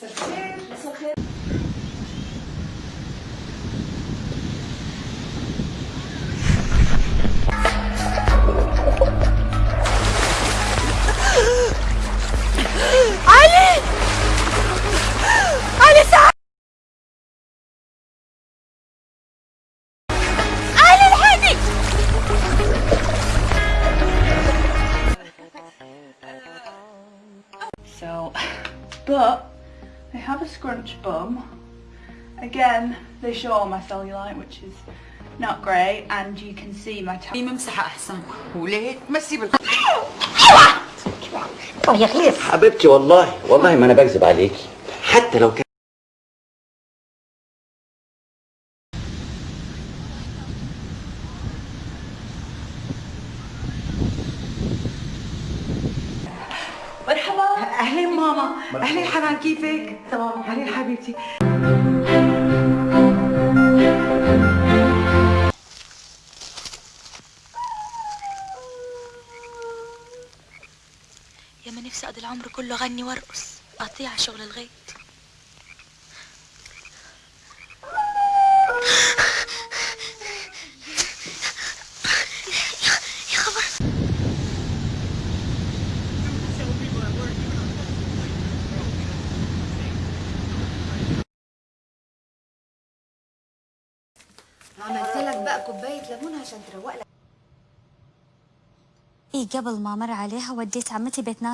סכר, סכר. So, but they have a scrunch bum. Again, they show my cellulite, which is not great, and you can see my t- ممسحة أحسن وليه تمسي بال حبيبتي والله والله ما انا بكذب عليكي حتى لو كان مرحبا. أهلين ماما. أهلين حنان كيفك؟ تمام. أهلين حبيبتي. يا ما نفسي اقضي العمر كله اغني وارقص اقطيع على شغل الغيط. عملت لك بقى كوباية ليمون عشان تروق لك. إيه قبل ما مر عليها وديت عمتي بيت